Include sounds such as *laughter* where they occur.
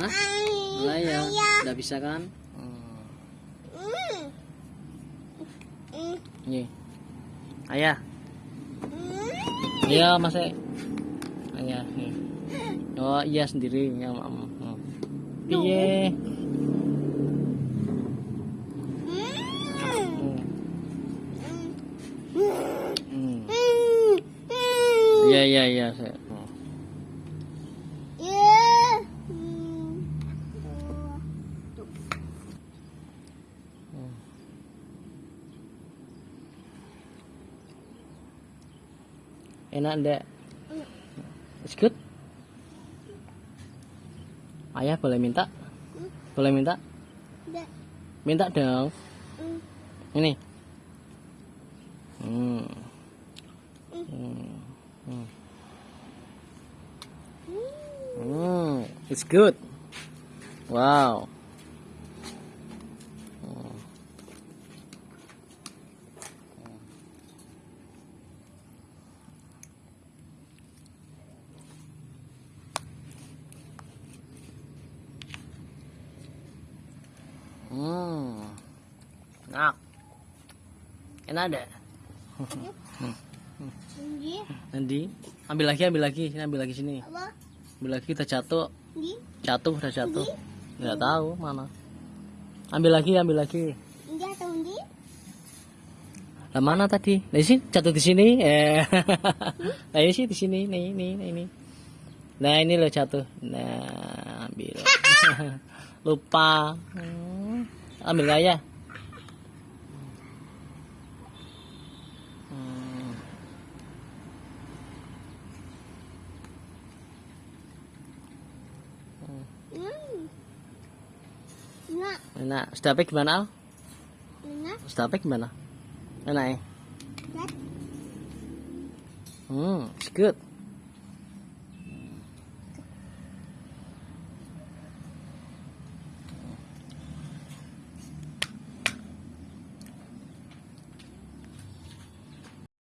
Hah? Lah ya, nggak bisa kan? Hmm. Nih. Ayah. Iya, masih. Ayah, nih. Oh, iya sendiri ya, Mam. Hmm. Piye? Hmm. Hmm. Iya, iya, iya, saya. Hmm. Enak enggak? It's good. Ayah boleh minta? Boleh minta? Minta dong. Ini. Hmm. Hmm. Hmm. Hmm. It's good. Wow. Hmm. Hmm. Enak. Enak ada. Nanti ambil lagi, ambil lagi, sini ambil lagi sini. Ambil lagi kita jatuh. Jatuh udah jatuh. Enggak tahu mana. Ambil lagi, ambil lagi. Lah mana tadi? Nah sini jatuh di sini. Eh. *laughs* Nah ini sih di sini, nih, ini, ini. Nah ini lo jatuh. Nah ambil. *laughs* Lupa. Hmm. Ambil nggak Enak. Sedapnya gimana Al? Sedapnya gimana? Enak ya? Hmm, it's good.